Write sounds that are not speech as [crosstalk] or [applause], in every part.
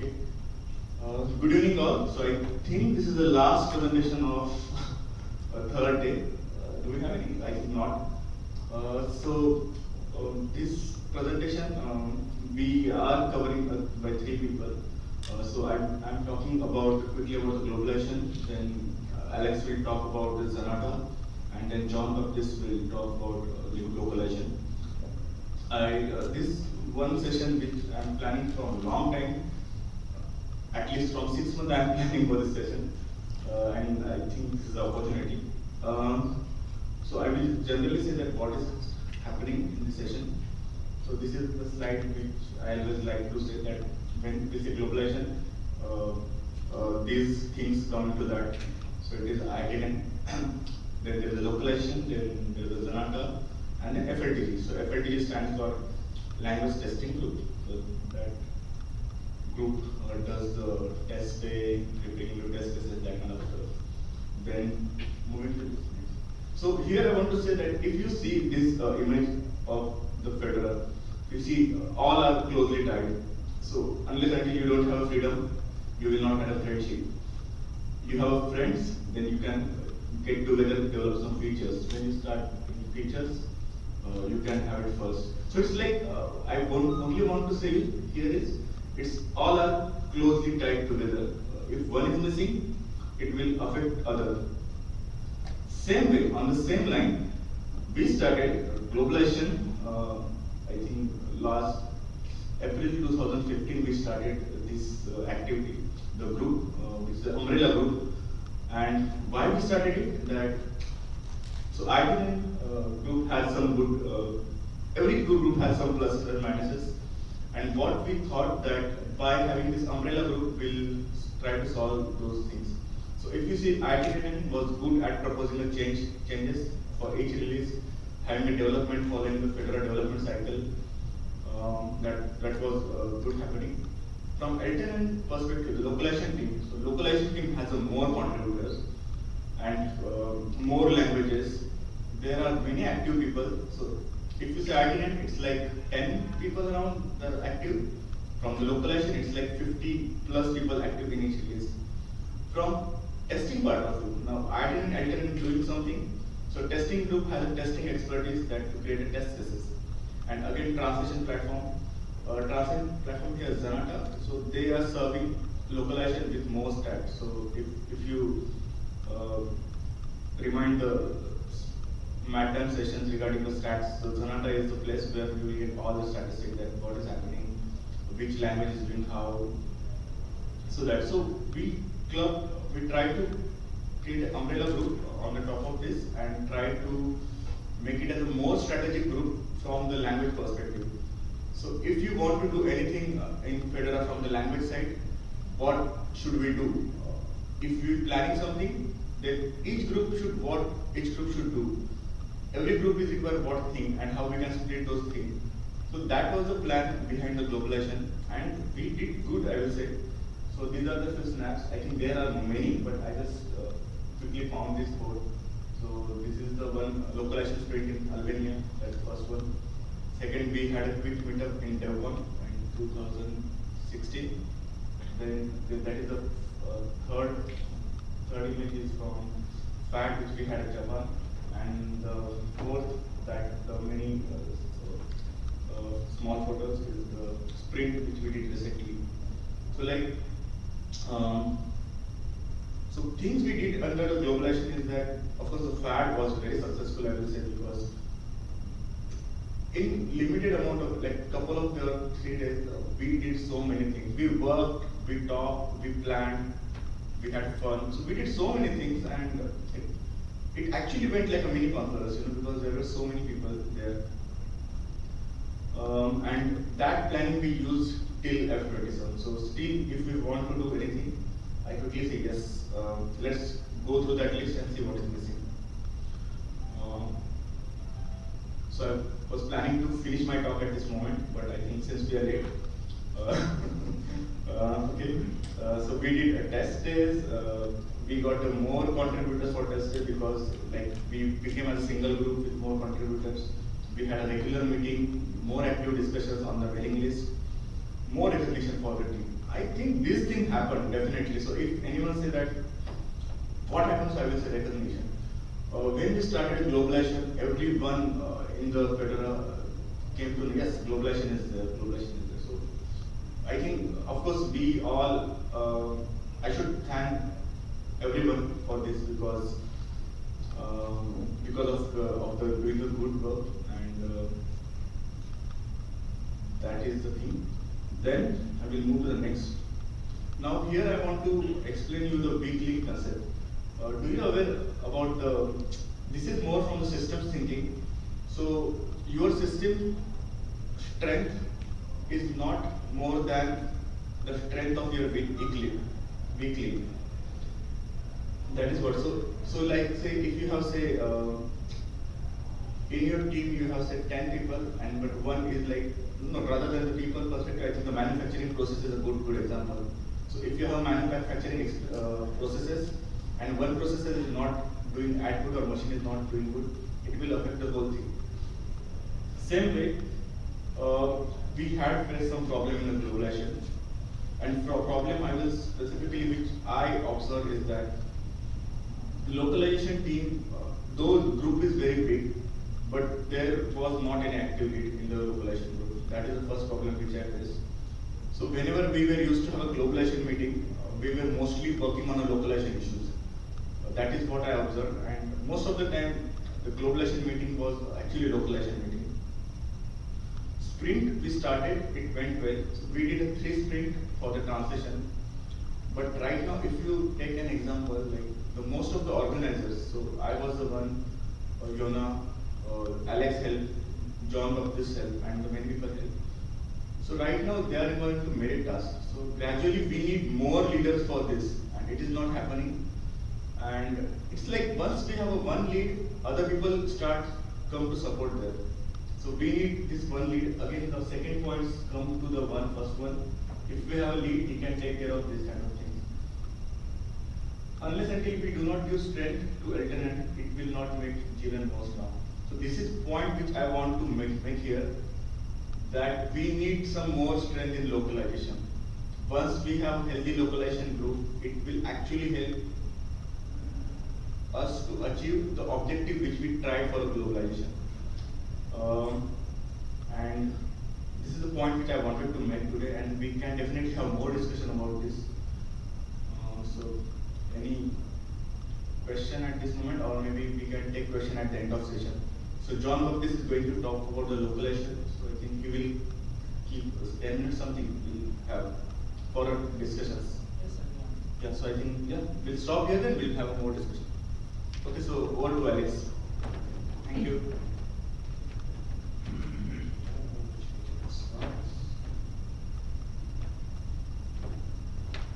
Okay. Uh, good evening all. So I think this is the last presentation of uh, third day. Uh, do we have any? I think not. Uh, so um, this presentation um, we are covering uh, by three people. Uh, so I'm, I'm talking about quickly about the globalization. Then Alex will talk about the Zanata, and then Jean Baptiste will talk about the globalization. I this one session which I'm planning for a long time at least from six months I am planning for this session, uh, and I think this is the opportunity. Um, so I will generally say that what is happening in this session. So this is the slide which I always like to say that when we say globalization, uh, uh, these things come into that. So it is ITN, [clears throat] then there is localization, then there is Zanata, and FLTG. So FLTG stands for Language Testing Group. So that group uh, does the test day, preparing new test cases, that kind of stuff. Then moving to this next. So here I want to say that if you see this uh, image of the Fedora, you see uh, all are closely tied. So unless until you don't have freedom, you will not have a friendship. You have friends, then you can get together, develop some features. When you start features, uh, you can have it first. So it's like uh, I only want to say here is it's all are closely tied together. If one is missing, it will affect other. Same way, on the same line, we started globalization. Uh, I think last April 2015 we started this uh, activity, the group, uh, which is the umbrella group. And why we started it? That so ITN uh, group has some good. Uh, every group has some pluses and minuses. And what we thought that by having this umbrella group, we'll try to solve those things. So if you see, ITN was good at proposing change changes for each release, having a development following the Fedora development cycle. Um, that that was uh, good happening. From LTN perspective, the localization team. So localization team has a more contributors and uh, more languages. There are many active people. So if you say ITN, it's like 10 people around are active. From the localization, it's like 50 plus people active in each release. From testing part of it, now LTN is doing something. So testing group has a testing expertise that to create a test cases. And again, translation platform. Uh, translation platform here is Zanata. So they are serving localization with more stats. So if, if you uh, remind the MATM sessions regarding the stats. So Zanata is the place where you will get all the statistics that what is happening, which language is doing how. So that so we club we try to create an umbrella group on the top of this and try to make it as a more strategic group from the language perspective. So if you want to do anything uh, in Fedora from the language side, what should we do? If we're planning something, then each group should what each group should do every group is required what thing and how we can split those things. So that was the plan behind the globalization and we did good I will say. So these are the few snaps. I think there are many but I just uh, quickly found this code. So this is the one localization sprint in Albania, that's the first one. Second we had a quick meetup in DevConf in 2016. Then that is the uh, third, third image is from FAD which we had at Japan and the fourth that the many uh, uh, small photos is the sprint which we did recently. So like, um, so things we did under the globalization is that of course the FAD was very successful I will say because in limited amount of like couple of the three days uh, we did so many things. We worked, we talked, we planned, we had fun. So we did so many things and it actually went like a mini conference, you know, because there were so many people there. Um, and that planning we used till F27. So still, if we want to do anything, I quickly say yes. Um, let's go through that list and see what is missing. Um, so I was planning to finish my talk at this moment, but I think since we are late, uh, [laughs] uh, okay. Uh, so we did a test days. Uh, we got more contributors for test because like we became a single group with more contributors. We had a regular meeting, more active discussions on the mailing list, more recognition for the team. I think this thing happened definitely. So if anyone say that, what happens? I will say recognition. Uh, when we started globalization, everyone uh, in the Fedora came to yes, globalization is there, globalization is there. So I think, of course, we all. Uh, I should thank everyone for this because um, because of the, of the doing the good work and uh, that is the thing. Then I will move to the next. Now here I want to explain you the weak link concept. Uh, do you aware about the, this is more from the systems thinking. So your system strength is not more than the strength of your weak link. Weak link. That is what. So, so like say if you have say uh, in your team you have say 10 people and but one is like no rather than the people perspective I think the manufacturing process is a good good example. So if you have manufacturing uh, processes and one process is not doing output or machine is not doing good, it will affect the whole thing. Same way, uh, we had faced some problem in the globalization. And for problem I will specifically which I observe is that the localization team, uh, though group is very big, but there was not any activity in the localization group. That is the first problem which I faced. So whenever we were used to have a globalization meeting, uh, we were mostly working on the localization issues. Uh, that is what I observed and most of the time the globalization meeting was actually localization meeting. Sprint we started, it went well. So we did a three sprint for the transition. But right now if you take an example like the most of the organizers, so I was the one, uh, Jona, uh, Alex helped, Jean Baptiste helped, and the many people helped. So right now they are going to merit us. So gradually we need more leaders for this, and it is not happening. And it's like once we have a one lead, other people start come to support them. So we need this one lead. Again, the second points come to the one first one. If we have a lead, he can take care of this kind of. Unless until we do not use strength to alternate, it will not make Jivan more strong. So this is point which I want to make, make here that we need some more strength in localization. Once we have a healthy localization group, it will actually help us to achieve the objective which we tried for globalization. Um, and this is the point which I wanted to make today, and we can definitely have more discussion about this. Uh, so, any question at this moment, or maybe we can take question at the end of session. So Jean Baptiste is going to talk about the localization. So I think he will keep 10 minutes something we'll have for our discussions. Yes, sir. Yeah, so I think, yeah, we'll stop here then we'll have more discussion. Okay, so over to Alex. Thank you.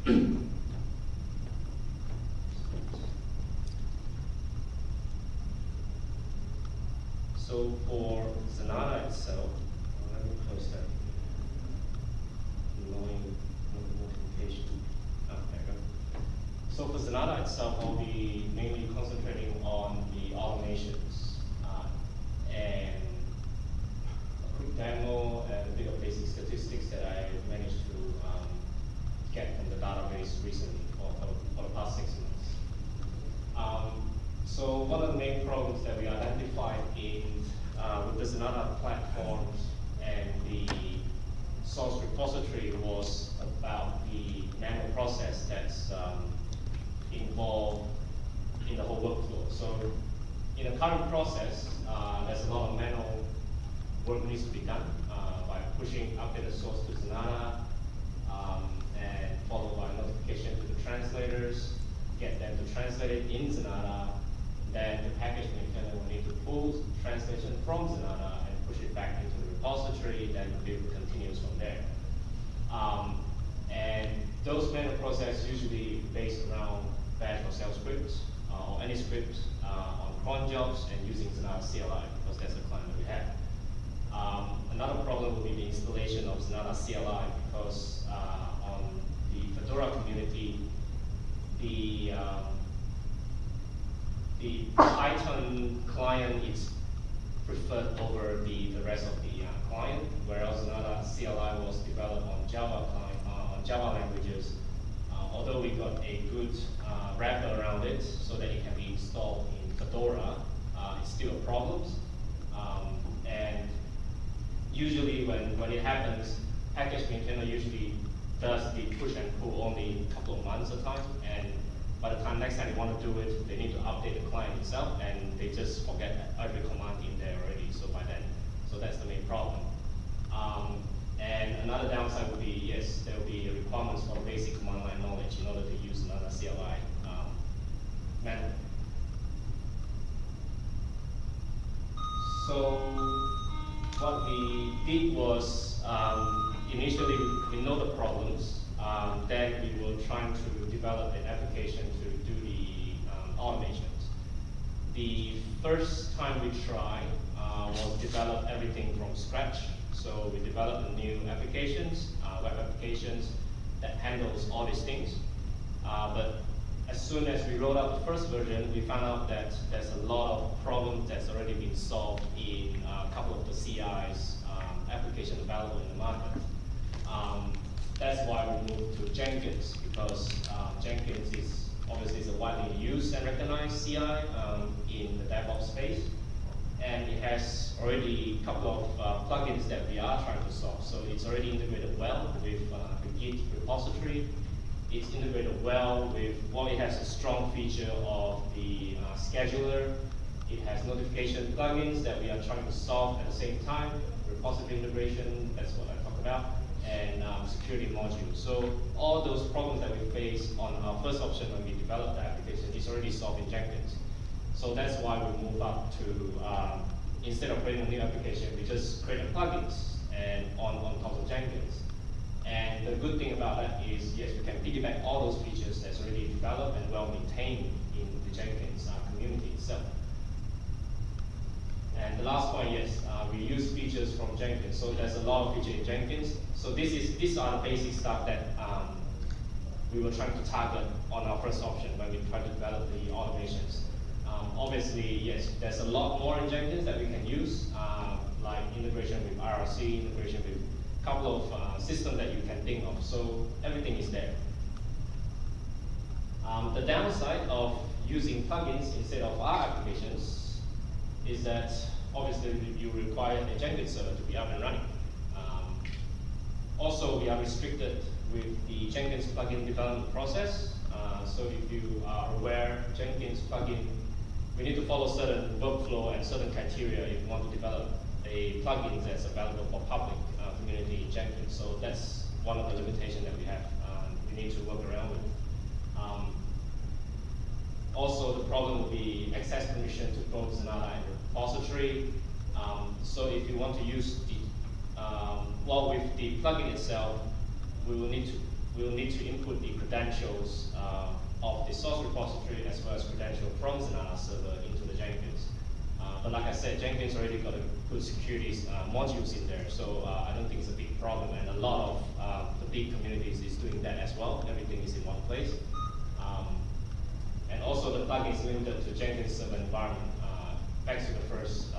[coughs] [coughs] So for Zanata itself, uh, let me close that. Annoying notification. Ah, there we go. So for Zanata itself, I'll be mainly concentrating on the automations uh, and a quick demo and a bit of basic statistics that I managed to um, get from the database recently for, for, the, past six months. Um, so one of the main problems that we identified in uh, with the Zanata platforms and the source repository was about the manual process that's um, involved in the whole workflow. So in the current process, uh, there's a lot of manual work needs to be done uh, by pushing updated source to Zanata um, and followed by notification to the translators, get them to translate it in Zanata, then the package maintainer will need to pull translation from Zanata and push it back into the repository, then the build continues from there. Um, and those manual processes usually based around bash or shell scripts, uh, or any script uh, on cron jobs and using Zanata CLI, because that's the client that we have. Um, another problem will be the installation of Zanata CLI, because uh, on the Fedora community, the um, the Python client is preferred over the, the rest of the uh, client, whereas Zanata CLI was developed on Java client, uh, on Java languages, uh, although we got a good uh, wrapper around it so that it can be installed in Fedora, uh, it's still a problem. Um, and usually when, when it happens, package maintainer usually does the push and pull only a couple of months at a time, and by the time next time they want to do it, they need to update the client itself, and they just forget every command in there already. So by then, so that's the main problem. Um, and another downside would be yes, there will be requirements for basic command line knowledge in order to use Zanata CLI um, method. So what we did was um, initially we know the problems, um, then we were trying to develop an application to do the um, automations. The first time we tried uh, was develop everything from scratch. So we developed a new applications, uh, web applications that handles all these things. Uh, but as soon as we rolled out the first version, we found out that there's a lot of problems that's already been solved in a couple of the CI's um, application available in the market. Um, that's why we moved to Jenkins because uh, Jenkins is obviously is a widely used and recognized CI um, in the DevOps space, and it has already a couple of uh, plugins that we are trying to solve. So it's already integrated well with uh, the Git repository. It's integrated well with, well, it has a strong feature of the uh, scheduler. It has notification plugins that we are trying to solve at the same time. Repository integration, that's what I talked about and um, security module. So all those problems that we face on our first option when we developed the application is already solved in Jenkins. So that's why we move up to, um, instead of creating a new application, we just create a plugins and on, on top of Jenkins. And the good thing about that is, yes, we can piggyback all those features that's already developed and well maintained in the Jenkins uh, community itself. And the last point, yes, uh, we use features from Jenkins. So there's a lot of features in Jenkins. So this is these are the basic stuff that um, we were trying to target on our first option when we tried to develop the automations. Um, obviously, yes, there's a lot more in Jenkins that we can use, uh, like integration with IRC, integration with couple of uh, systems that you can think of. So everything is there. Um, the downside of using plugins instead of our applications is that obviously you require a Jenkins server to be up and running. Um, also, we are restricted with the Jenkins plugin development process. Uh, so if you are aware, Jenkins plugin, we need to follow certain workflow and certain criteria if you want to develop a plugin that's available for public community. So that's one of the limitations that we have. Um, we need to work around with. Um, also, the problem will be access permission to Zanata and repository. Um, so if you want to use the, um, well, with the plugin itself, we will need to we will need to input the credentials uh, of the source repository as well as credential from Zanata server into the Jenkins. But like I said, Jenkins already got a good security uh, modules in there, so uh, I don't think it's a big problem. And a lot of uh, the big communities is doing that as well. Everything is in one place. Um, and also the plugin is limited to Jenkins server environment. Uh, back to the first,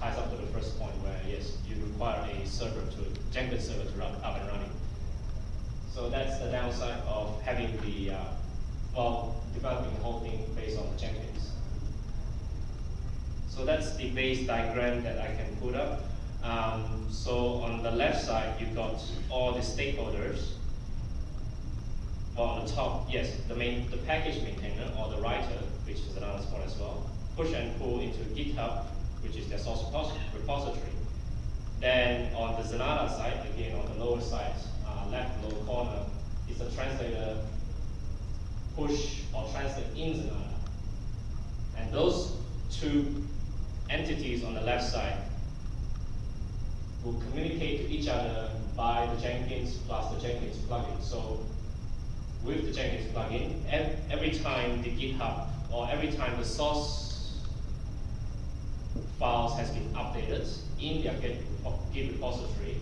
ties up to the first point where yes, you require a server to, Jenkins server to run up and running. So that's the downside of having the, uh, well, developing the whole thing based on Jenkins. So that's the base diagram that I can put up. Um, so on the left side, you've got all the stakeholders well, on the top, yes, the main, the package maintainer or the writer, which is another spot as well, push and pull into GitHub, which is their source repository. Then on the Zanata side, again on the lower side, uh, left lower corner, is the translator push or translate in Zanata. And those two entities on the left side will communicate to each other by the Jenkins plus the Jenkins plugin. So with the Jenkins plugin, every time the GitHub or every time the source files has been updated in their Git, Git repository,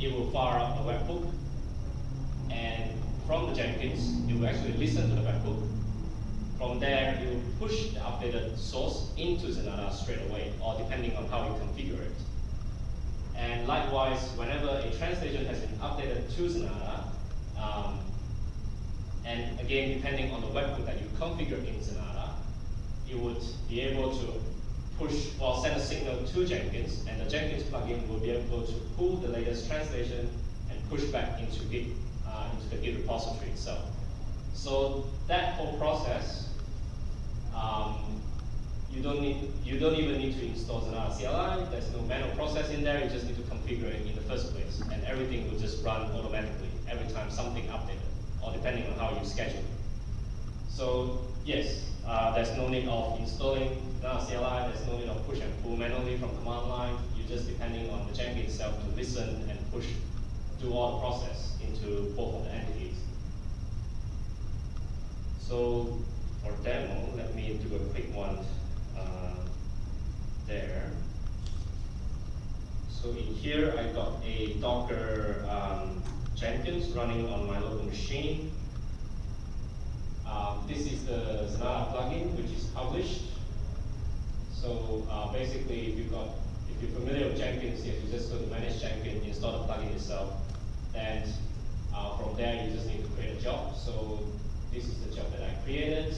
it will fire up a webhook, and from the Jenkins, it will actually listen to the webhook. From there, you push the updated source into Zanata straight away, or depending on how you configure it. And likewise, whenever a translation has been updated to Zanata, Um, and again, depending on the webhook that you configure in Zanata, you would be able to push or send a signal to Jenkins, and the Jenkins plugin will be able to pull the latest translation and push back into Git, uh, into the Git repository itself. So that whole process, um, you don't need, you don't even need to install Zanata CLI. There's no manual process in there. You just need to configure it in the first place, and everything will just run automatically every time something updated, or depending on how you schedule. So yes, uh, there's no need of installing Zanata CLI. There's no need of push and pull manually from command line. You're just depending on the Jenkins itself to listen and push, do all the process into both of the entities. So for demo, let me do a quick one uh, there. So in here, I got a Docker um, Jenkins running on my local machine. Um, this is the Zanata plugin, which is published. So uh, basically, if you got, if you're familiar with Jenkins, if you just go to manage Jenkins, install the plugin itself, and uh, from there you just need to create a job. So this is the job that I created.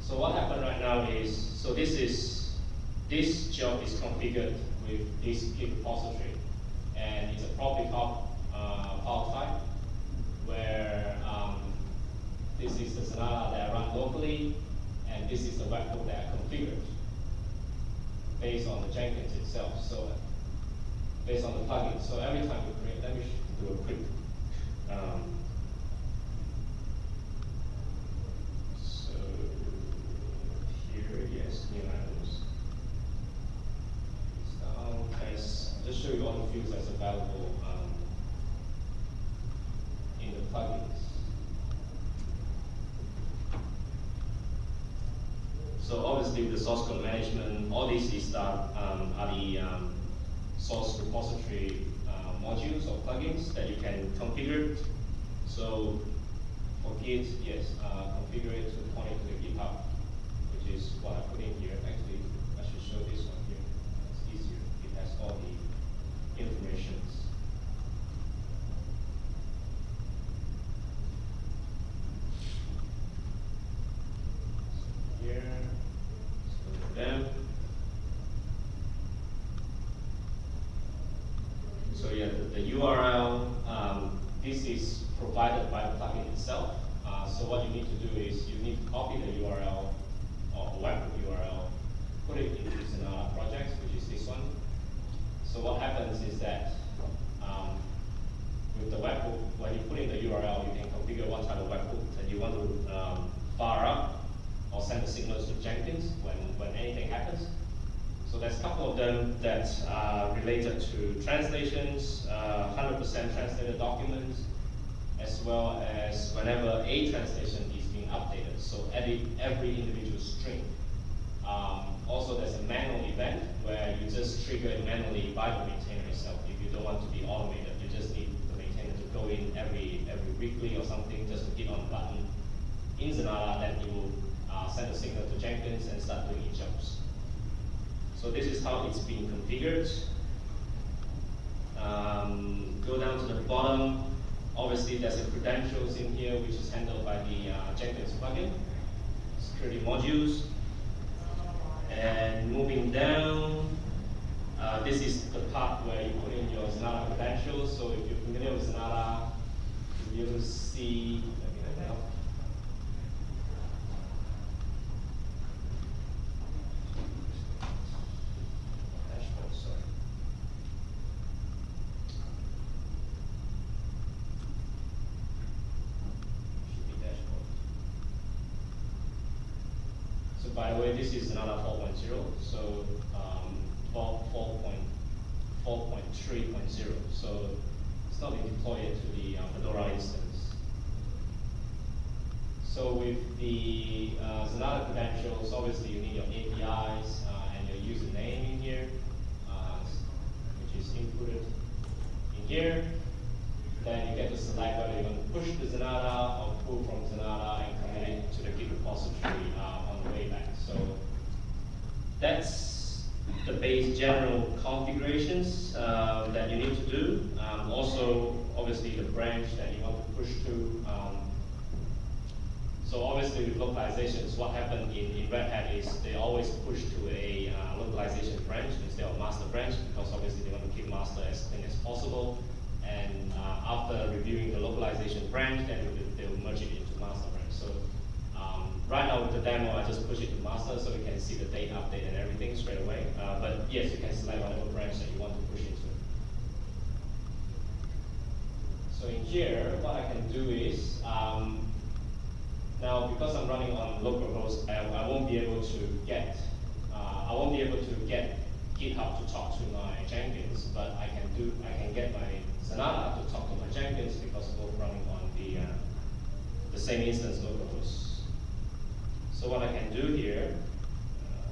So what happened right now is, so this is, this job is configured with this Git repository. And it's a public hub uh, file type where um, this is the Zanata that I run locally, and this is the webhook that I configured based on the Jenkins itself. So based on the plugin. So every time you create, let me do a quick um, so yes, new items. Down, as just show you all the fields that's available um, in the plugins. So obviously the source code management, all these is that um, are the um, source repository uh, modules or plugins that you can configure. So for Git, yes, uh, configure it to point it to the GitHub, which is what I put in here. Actually, I should show this one here. It's easier. It has all the informations. Here, so them. So yeah, the, the URL, um, this is provided by the plugin itself. Uh, so what you need to do is you need to copy the URL or webhook URL, put it into Zanata project, which is this one. So what happens is that um, with the webhook, when you put in the URL, you can configure what type of webhook that you want to um, fire up or send the signals to Jenkins when, when anything happens. So there's a couple of them that are related to translations, 100% uh, translated documents, as well as whenever a translation is being updated. So every, every individual string. Um, also, there's a manual event where you just trigger it manually by the maintainer itself. If you don't want to be automated, you just need the maintainer to go in every every weekly or something, just to hit on the button in Zanata, then you will uh, send a signal to Jenkins and start doing each jobs. So this is how it's being configured. Um, go down to the bottom. Obviously, there's a credentials in here, which is handled by the uh, Jenkins plugin, security modules. And moving down, uh, this is the part where you put in your Zanata credentials. So if you're familiar with Zanata, you'll see, let me open up. Dashboard, sorry. Should be dashboard. So by the way, this is Zanata 4.0, so um, 4.4.3.0. So it's not being deployed to the uh, Fedora instance. So with the uh, Zanata credentials, obviously you need your APIs uh, and your username in here, uh, which is inputted in here. Then you get to select whether you want to push the Zanata or pull from Zanata and commit it to the Git repository uh, on the way back. So that's the base general configurations uh, that you need to do. Um, also, obviously the branch that you want to push to. Um, so obviously with localizations, what happened in, in Red Hat is they always push to a uh, localization branch instead of master branch because obviously they want to keep master as clean as possible. And uh, after reviewing the localization branch, then they will, merge it into master branch. So um, right now with the demo, I just push it to master so we can see the date update and everything straight away. Uh, but yes, you can select whatever branch that you want to push into. So in here, what I can do is, um, now because I'm running on localhost, I, I won't be able to get, uh, I won't be able to get GitHub to talk to my Jenkins, but I can do, I can get my Zanata to talk to my Jenkins because we're both running on the, uh, the same instance localhost. So what I can do here,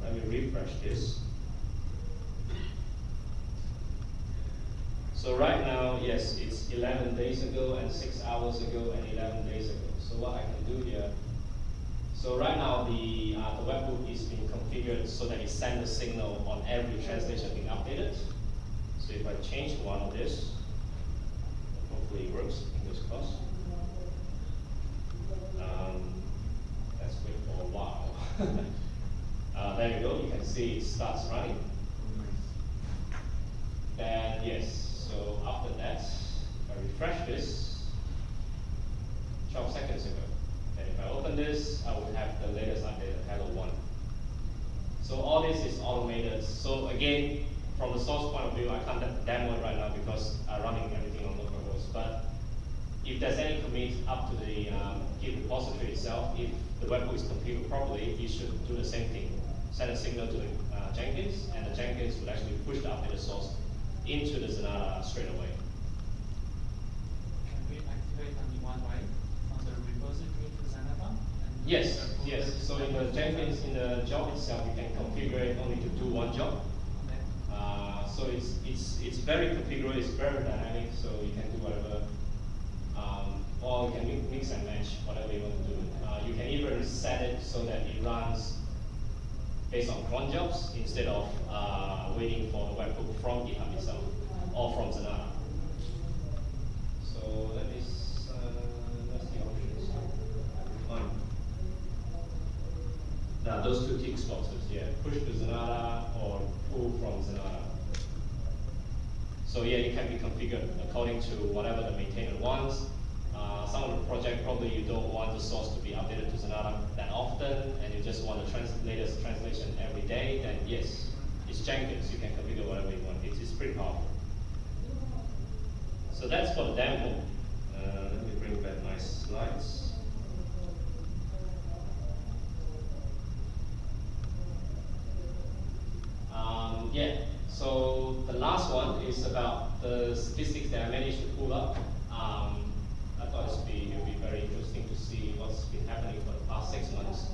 uh, let me refresh this. So right now, yes, it's 11 days ago and 6 hours ago and 11 days ago. So what I can do here, so right now the, uh, the webhook is being configured so that it sends a signal on every translation being updated. So if I change one of this, hopefully it works, fingers crossed. Um, let's wait for a while. uh, there you see it starts running. Then yes, so after that, I refresh this 12 seconds ago. And if I open this, I would have the latest update of Hello 1. So all this is automated. So again, from the source point of view, I can't demo it right now because I'm running everything on localhost. But if there's any commit up to the um, Git repository itself, if the webhook is configured properly, you should do the same thing. Send a signal to the uh, Jenkins, and the Jenkins would actually push the updated source into the Zanata straight away. Can we activate only one way from the repository to Zanata? Yes, yes. So in the Jenkins, in the job itself, you can configure it only to do one job. Okay. Uh, so it's it's it's very configurable. It's very dynamic. So you can do whatever, um, or you can mix and match whatever you want to do. Uh, you can even set it so that it runs based on cron jobs instead of uh, waiting for the webhook from GitHub itself or from Zanata. So let me uh, let's see options. One. Now those two tick boxes, yeah, push to Zanata or pull from Zanata. So yeah, it can be configured according to whatever the maintainer wants. Uh, some of the project probably you don't want the source to be updated to Zanata that often, and you just want the latest translation every day. Then yes, it's Jenkins. You can configure whatever you want. It's, it's pretty powerful. So that's for the demo. Uh, let me bring back my slides. Um, yeah, so the last one is about the statistics that I managed to pull up. Um, I thought it'd be, it'd be very interesting to see what's been happening for the past six months.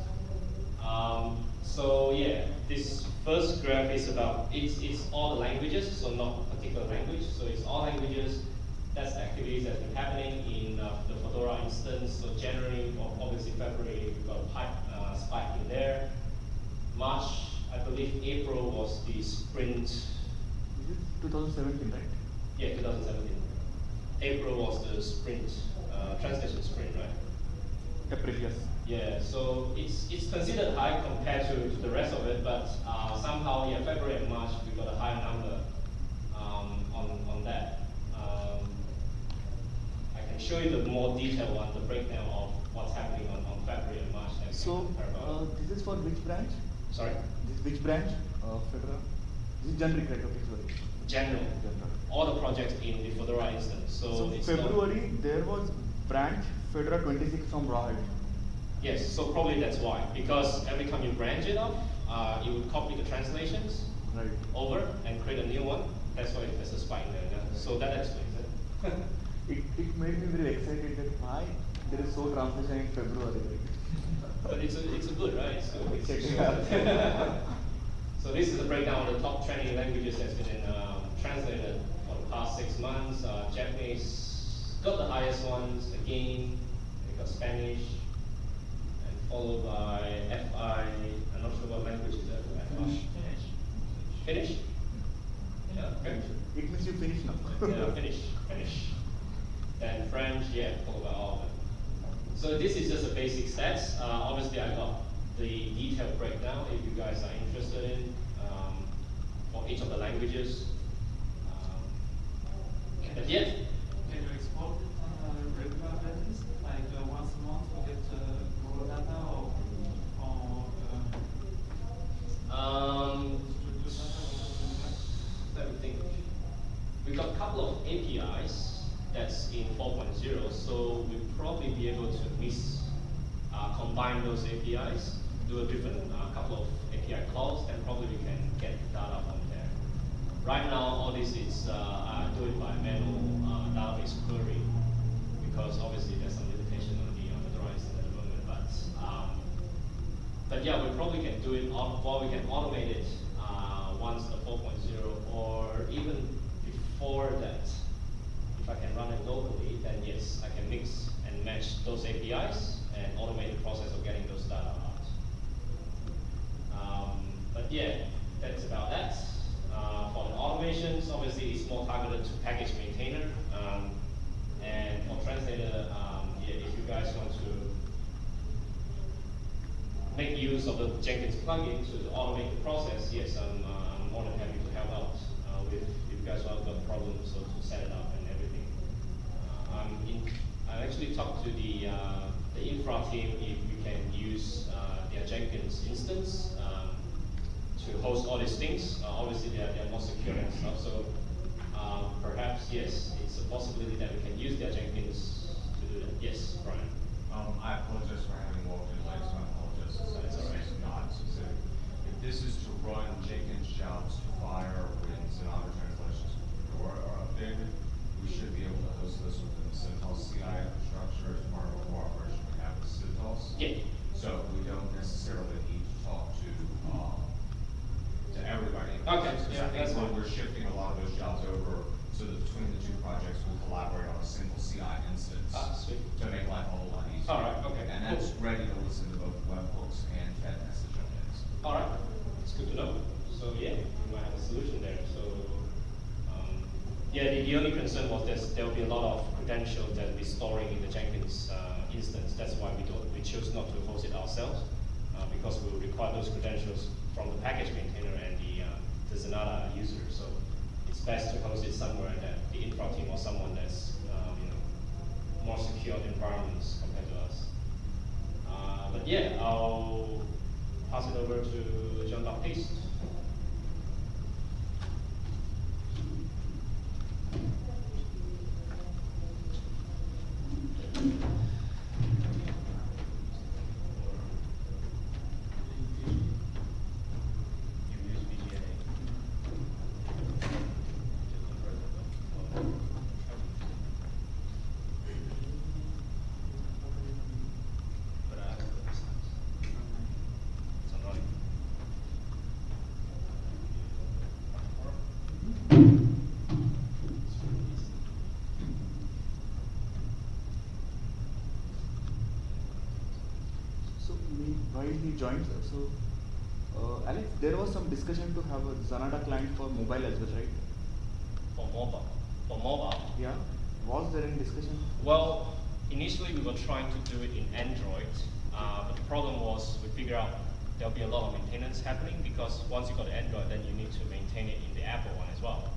Um, so yeah, this first graph is about, it's, it's all the languages, so not a particular language. So it's all languages, that's the activities that's been happening in uh, the Fedora instance. So January, or obviously February, we've got a pipe, uh, spike in there. March, I believe April was the sprint. Is it 2017, right? Yeah, 2017. April was the sprint, uh, translation sprint, right? April, yes. Yeah, so it's it's considered high compared to, to the rest of it, but uh, somehow, yeah, February and March we got a higher number um, on on that. Um, I can show you the more detailed one, the breakdown of what's happening on, on February and March. So, can compare about. uh, this is for which branch? Sorry, This which branch of Fedora? This is generic, right? Okay, sorry. general. General. All the projects in the Fedora instance. So, So it's February, there was branch Fedora 26 from Rawhide. Yes, so probably that's why. Because every time you branch it off, uh, you would copy the translations Right. over and create a new one. That's why there's a spike there. yeah. So that explains it. [laughs] It, it made me very excited that why there is so transition in February. but [laughs] it's a, it's a good, right? It's good. It's Check good. [laughs] so this is a breakdown of the top 20 languages that's been um, translated for the past six months. Uh, Japanese got the highest ones again. They got Spanish, followed by FI. I'm not sure what language is that. FI. Finish. Finnish? Yeah, okay. It means you finish now. yeah, finish, finish. French, yeah, followed by all of them. So this is just a basic stats. Uh, obviously, I got the detailed breakdown if you guys are interested in um, for each of the languages. Um, but yeah, Can you export it on a regular basis, like uh, once a month to get uh, raw data or, or uh, um, let me think. We've got a couple of APIs that's in 4.0, so we'll probably be able to uh, combine those APIs, do a different uh, couple of API calls, and probably we can get data from there. Right now, all this is uh, I do it by manual uh, database query because obviously there's some limitation on the on the drawings at the moment, but um, but yeah, we probably can do it, or we can automate it uh, once the 4.0, or even before that. If I can run it locally, then yes, I can mix and match those APIs and automate the process of getting those data out. Um, but yeah, that's about that. Uh, for the automations, obviously it's more targeted to package maintainer. Um, and for translator, um, yeah, if you guys want to make use of the Jenkins plugin to automate the process, yes, I'm, uh, I'm more than happy to help out uh, with if you guys have got problems so to set it up and everything. Uh, I'm in, I actually talked to the uh, the infra team if we can use uh, their Jenkins instance um, to host all these things. Uh, obviously, they're, they're more secure and stuff, so um, perhaps yes, it's a possibility that we can use their Jenkins to do that. Yes, Brian. Um, I apologize for having walked in late, so this is to run Jenkins jobs to fire when Zanata translations or are updated, we should be able to host this within the CentOS CI infrastructure as part of a cooperation we have with CentOS. Yeah. So we don't necessarily need to talk to, um, to everybody. Okay, Because yeah, I think that's when fine. we're shifting a lot of those jobs over, so that between the two projects, we'll collaborate on a single CI instance Ah, sweet. to make life a whole lot easier. All right, okay, And cool. that's ready to listen to webhooks and message. All right, it's good to know. So yeah, we might have a solution there. So um, yeah, the, the only concern was there's, there will be a lot of credentials that we're storing in the Jenkins uh, instance. That's why we don't we chose not to host it ourselves uh, because we will require those credentials from the package maintainer and the uh, the Zanata user. So it's best to host it somewhere that the infra team or someone that's um, you know more secure environments. But yeah, I'll pass it over to Jean Baptiste. Joined, so uh, Alex, there was some discussion to have a Zanata client for mobile as well, right? For mobile, for mobile. Yeah. Was there any discussion? Well, initially we were trying to do it in Android, uh, but the problem was we figured out there'll be a lot of maintenance happening because once you got Android, then you need to maintain it in the Apple one as well.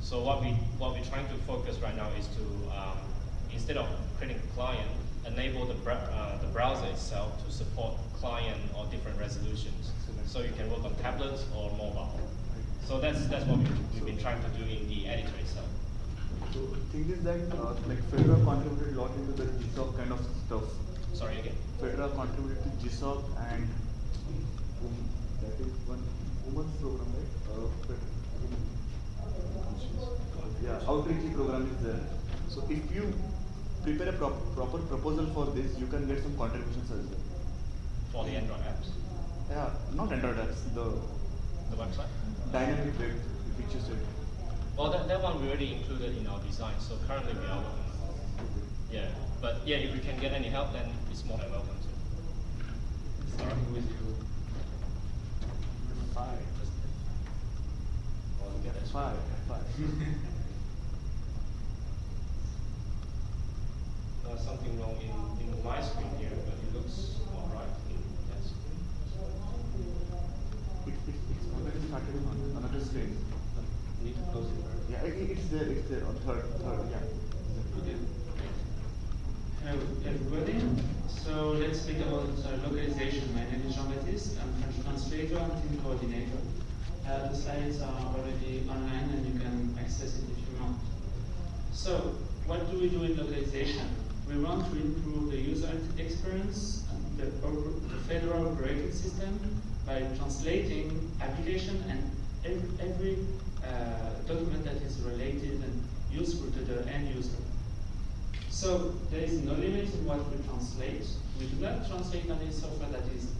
So what we what we're trying to focus right now is to um, instead of creating a client, enable the br- uh, the browser itself to support client or different resolutions. So you can work on tablets or mobile. So that's that's what we've, we've been trying to do in the editor itself. So thing is that uh, like Fedora contributed a lot into the GSOC kind of stuff. Sorry again. Fedora contributed to GSOC and um, that is one women's program, right? Uh, yeah, outreach program is there. So if you prepare a prop proper proposal for this, you can get some contributions as well. For the Android apps, Yeah, not Android apps, the the website. dynamic web which you. Well, that, that one we already included in our design, so currently we are working on it. Yeah, but yeah, if we can get any help, then it's more than welcome to. Starting with you. Five. Altogether. Five. Five. [laughs] something wrong in, in my screen here, but it looks all right in that screen. It, it, it's already started on another screen. Need to close it first. Yeah, it, it's there, it's there on third, third, yeah. Okay. Hello everybody. So let's speak about uh, localization. My name is Jean-Baptiste. I'm French translator and team coordinator. Uh, the slides are already online and you can access it if you want. So what do we do in localization? We want to improve the user experience and the, the Fedora operating system by translating application and every, every uh, document that is related and useful to the end user. So there is no limit in what we translate. We do not translate any software that is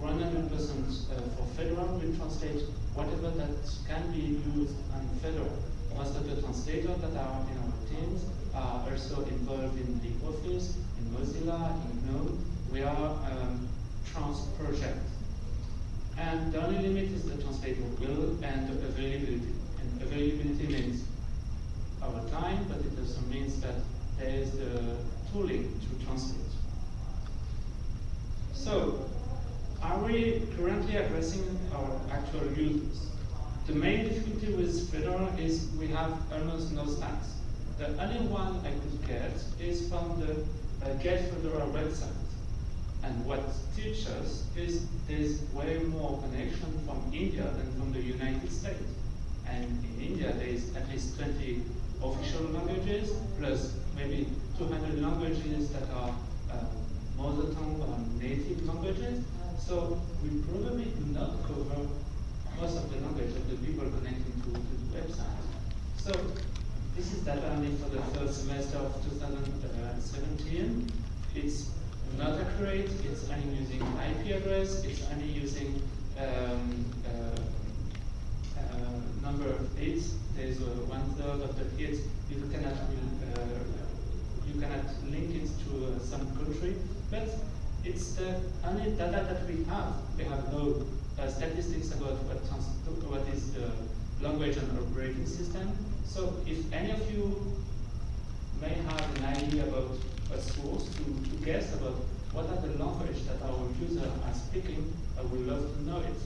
100% uh, for Fedora. We translate whatever that can be used on Fedora. Most of the translators that are in our teams are also involved in the office, in Mozilla, in GNOME. We are um, trans project. And the only limit is the translator will and availability. And availability means our time, but it also means that there is the tooling to translate. So, are we currently addressing our actual users? The main difficulty with Fedora is we have almost no stacks. The only one I could get is from the uh, Get Fedora website. And what teaches is there's way more connection from India than from the United States. And in India, there is at least 20 official languages, plus maybe 200 languages that are uh, mother tongue or native languages. So we probably do not cover most of the language of the people connecting to, to the website. So this is data only for the first semester of 2017. It's not accurate, it's only using IP address, it's only using um, uh, uh, number of hits. There's uh, one third of the hits you cannot uh, you cannot link it to uh, some country, but it's the only data that we have. We have no uh, statistics about what, what is the language and operating system. So if any of you may have an idea about a source to, to guess about what are the language that our users are speaking, I would love to know it.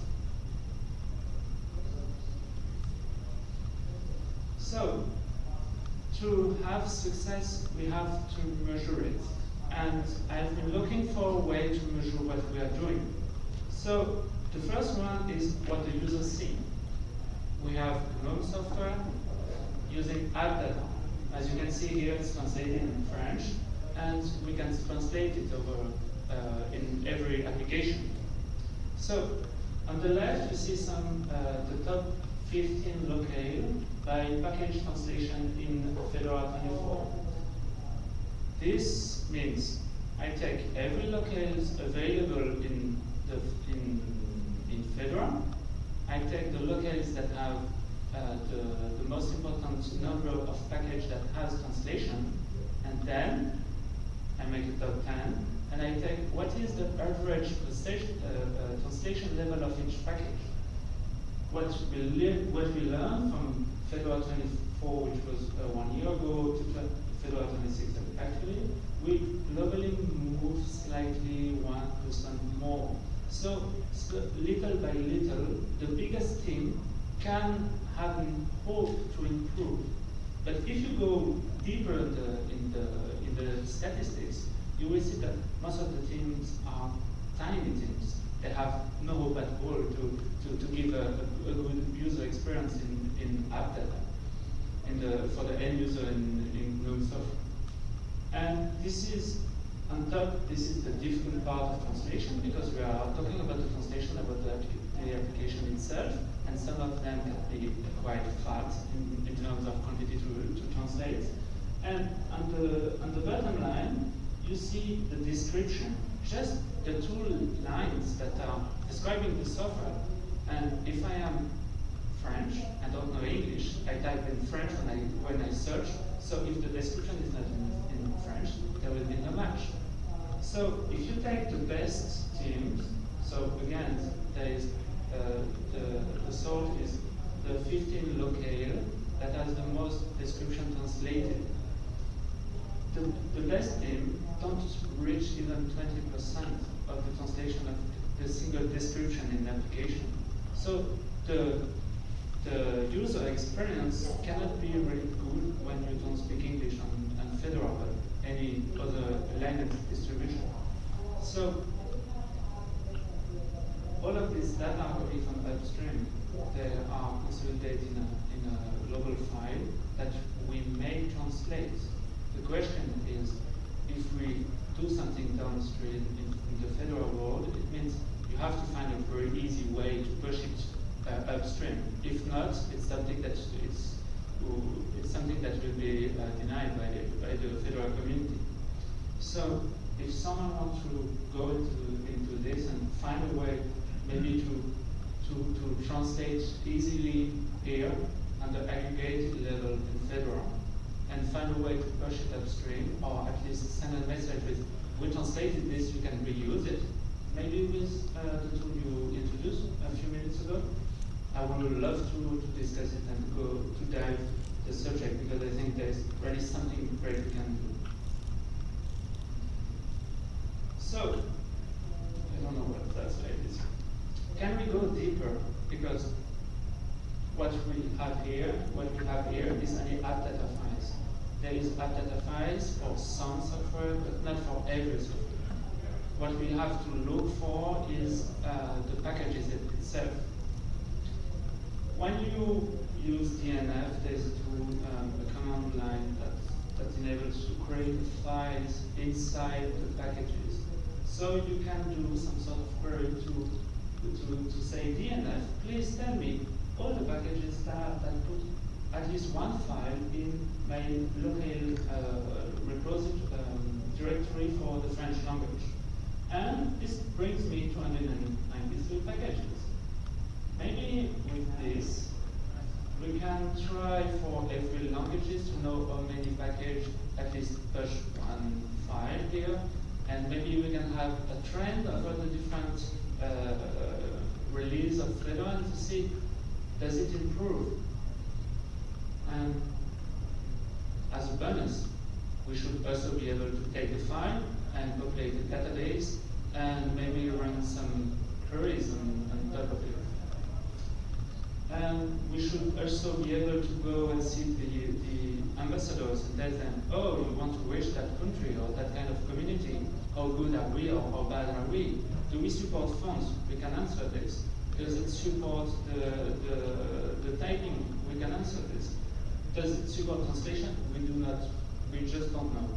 So, to have success, we have to measure it. And I've been looking for a way to measure what we are doing. So, the first one is what the users see. We have GNOME software using app. As you can see here, it's translated in French, and we can translate it over uh, in every application. So, on the left, you see some uh, the top 15 locale by package translation in Fedora 24. This means I take every locale available in the in in Fedora. I take the locales that have the, the most important number of package that has translation, and then I make a top 10, and I take what is the average translation, uh, uh, translation level of each package. What we, what we learned from Fedora 24, which was uh, one year ago, to Fedora 26, actually, we globally move slightly 1% more. So, so, little by little, the biggest team can have hope to improve. But if you go deeper in the, in the, in the statistics, you will see that most of the teams are tiny teams. They have no hope at all to, to, to give a, a, good user experience in, in app data in the, for the end user in, in GNOME software. And this is, on top, this is the difficult part of translation because we are talking about the translation about the application itself, and some of them can be quite fat in, in terms of quantity to, to translate. And on the, on the bottom line, you see the description, just the two lines that are describing the software. And if I am French, I don't know English, I type in French when I, when I search, so if the description is not in, in French, there will be no match. So if you take the best teams, so again, there is Uh, the, the sort is the 15 locale that has the most description translated. the, the best team don't reach even 20% of the translation of the single description in the application. So the, the user experience cannot be really good when you don't speak English and, and Fedora, but any other language distribution. So all of this data coming from upstream. They are consolidated in a, in a global file that we may translate. The question is, if we do something downstream in, in the Fedora world, it means you have to find a very easy way to push it uh, upstream. If not, it's something that it's, it's something that will be uh, denied by, the, by the Fedora community. So if someone wants to go into, into this and find a way maybe to, to, to translate easily here on the aggregated level Fedora and find a way to push it upstream or at least send a message with, we translated this, you can reuse it. Maybe with uh, the tool you introduced a few minutes ago. I would love to, to discuss it and go to dive the subject because I think there's really something great we can do. So, I don't know what that's like. This. Can we go deeper? Because what we have here, what we have here is only app data files. There is app data files for some software, but not for every software. What we have to look for is uh, the packages itself. When you use DNF, there's a tool, um, a command line that, that enables to create files inside the packages. So you can do some sort of query to, to, to say DNF, please tell me all the packages that, that put at least one file in my local uh, repository um, directory for the French language. And this brings me to 293 packages. Maybe with this, we can try for every languages to know how many packages, at least push one file here, and maybe we can have a trend over the different uh, release of Fedora to see does it improve. And as a bonus, we should also be able to take the file and populate the database and maybe run some queries on, on top of it. And we should also be able to go and see the, the ambassadors and tell them, oh, you want to reach that country or that kind of community, how good are we or how bad are we? Do we support fonts? We can answer this. Does it support the, the, the typing? We can answer this. Does it support translation? We do not, we just don't know.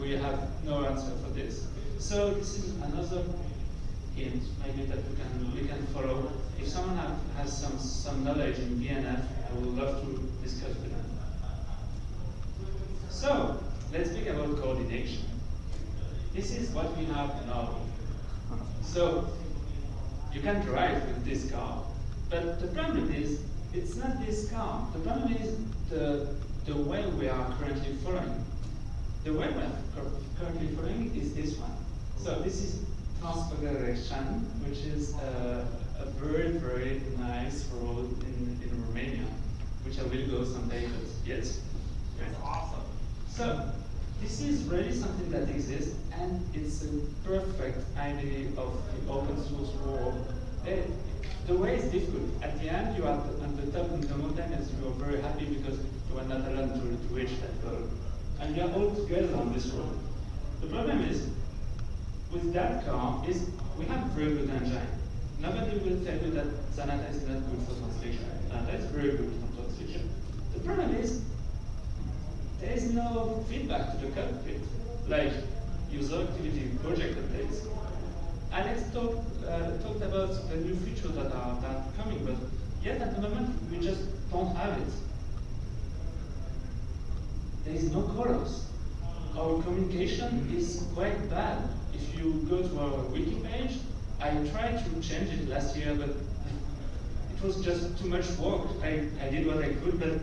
We have no answer for this. So this is another hint maybe that we can, we can follow. If someone have, has some, some knowledge in DNF, I would love to discuss with them. So, let's speak about coordination. This is what we have now. So, you can drive with this car, but the problem is, it's not this car. The problem is the, the way we are currently following. The way we are currently following is this one. So this is Transfăgărășani, which is a, a very, very nice road in, in Romania, which I will go someday, but yet, it's awesome. So, this is really something that exists, and it's a perfect idea of the open source world. It, the way is difficult. At the end, you are on the top of the mountain, and you are very happy because you are not alone to, to reach that goal. And we are all together on this road. The problem is, with that car is we have a very good engine. Nobody will tell you that Zanata is not good for translation. Zanata is very good for translation. The problem is there is no feedback to the cockpit, like user activity project updates. Alex talk, uh, talked about the new features that are, that are coming, but yet at the moment we just don't have it. There is no colors. Our communication is quite bad if you go to our wiki page, I tried to change it last year, but [laughs] it was just too much work. I, I did what I could, but uh,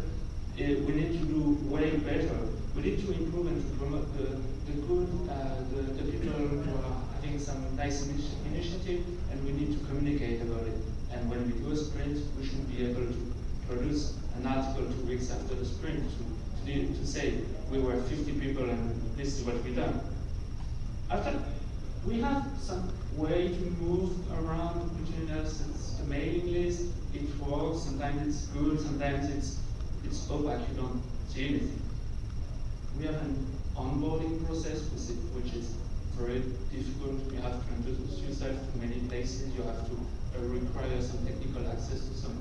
we need to do way better. We need to improve and to promote the, the good, uh, the, the people who are having some nice initi initiative, and we need to communicate about it. And when we do a sprint, we should be able to produce an article two weeks after the sprint to, to to, say we were 50 people and this is what we done. After we have some way to move around between us. It's the mailing list. It works. Sometimes it's good. Sometimes it's it's opaque. You don't see anything. We have an onboarding process which is very difficult. You have to introduce yourself to many places. You have to uh, require some technical access to some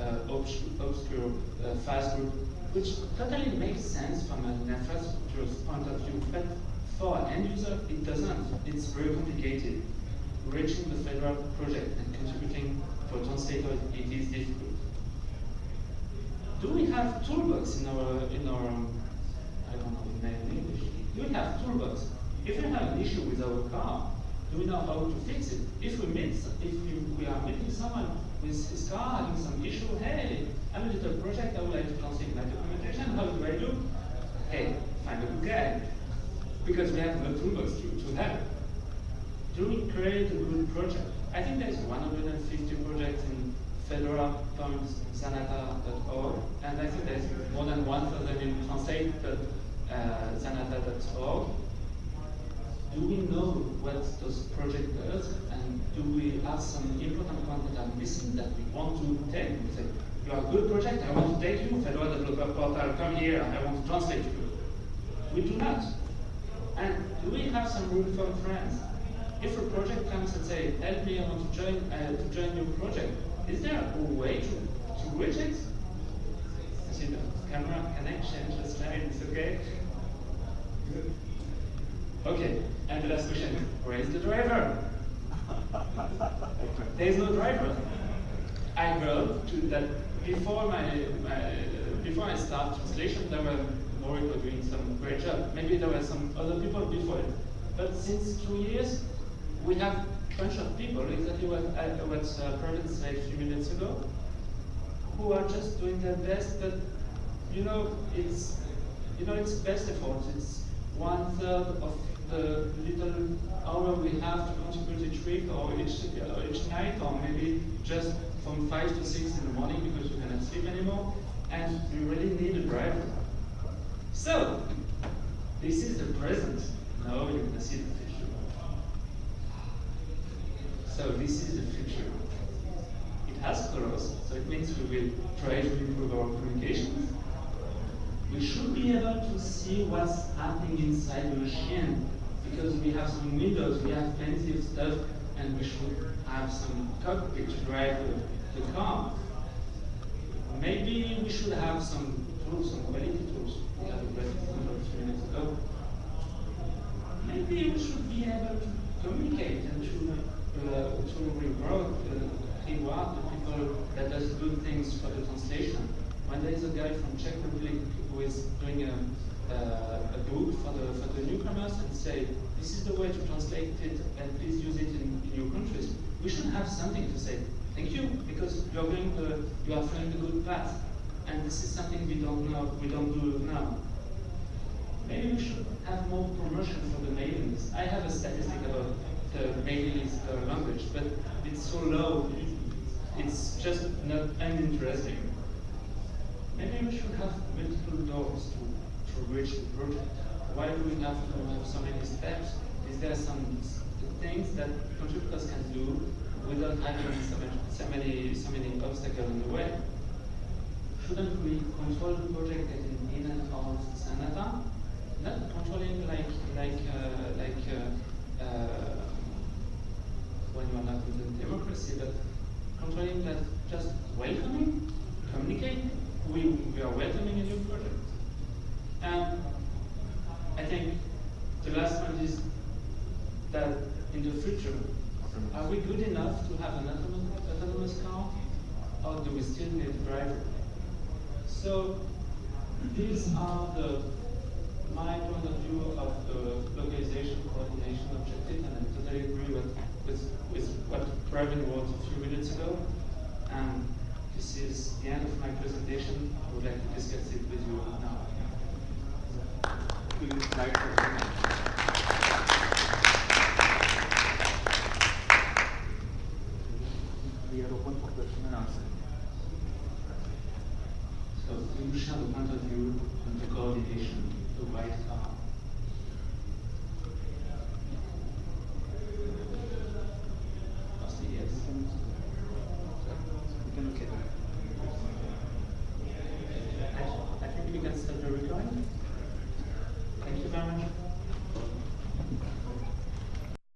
uh, obscure uh, FAS group, which totally makes sense from an infrastructure point of view. But for an end user, it doesn't. It's very complicated. Reaching the fedora project and contributing for translator, it is difficult. Do we have toolbox in our in our I don't know in English? Do we have toolbox? If we have an issue with our car, do we know how to fix it? If we meet if we, we are meeting someone with his car having some issue, hey, I'm a little project, I would like to translate my documentation, how do I do? Hey, find a good guy because we have no toolbox to, to help. Do we create a good project? I think there's 150 projects in fedora.zanata.org, and I think there's more than 1,000 in translate.zanata.org. Do we know what those projects does, and do we have some important content that are missing that we want to take? We say, you are a good project, I want to take you, Fedora Developer Portal, come here, I want to translate you. We do not. And do we have some room for friends? If a project comes and say, help me, I want to join uh, to join your project, is there a way to, to reach it? See the camera connection, just slide, it's okay? Okay, and the last question, where is the driver? [laughs] there is no driver. I heard to that before my, my before I start translation, there were Moric were doing some great job. Maybe there were some other people before it. But since two years, we have a bunch of people, exactly what, uh, what uh, Pravin said a few minutes ago, who are just doing their best, but you know, it's you know, it's best effort. It's one third of the little hour we have to contribute each week or each, each night, or maybe just from five to six in the morning because you cannot sleep anymore. And we really need a driver. So, this is the present. Now you're going to see the future. So this is the future. It has colors, so it means we will try to improve our communications. We should be able to see what's happening inside the machine because we have some windows, we have plenty of stuff, and we should have some cockpit to drive the, the car. Maybe we should have some tools, some quality tools we had a great example a few minutes ago. Maybe we should be able to communicate and to uh, to reward uh, reward the people that does good things for the translation. When there is a guy from Czech Republic who is doing a, uh, a book for the for the newcomers and say this is the way to translate it and please use it in, in your countries, we should have something to say. Thank you because you are going the you are following the good path and this is something we don't know, we don't do now. Maybe we should have more promotion for the mailing list. I have a statistic about the mailing per uh, language, but it's so low, it's just not uninteresting. Maybe we should have multiple doors to, to reach the project. Why do we have to have so many steps? Is there some things that contributors can do without having so many, so many, so many obstacles in the way? shouldn't we control the project getting in and out of Zanata? Not controlling like like uh, like uh, uh, when you are not in democracy, but controlling that just welcoming, communicate. We we are welcoming a new project. And I think the last point is that in the future, are we good enough to have an autonomous, autonomous car, or do we still need a driver? So the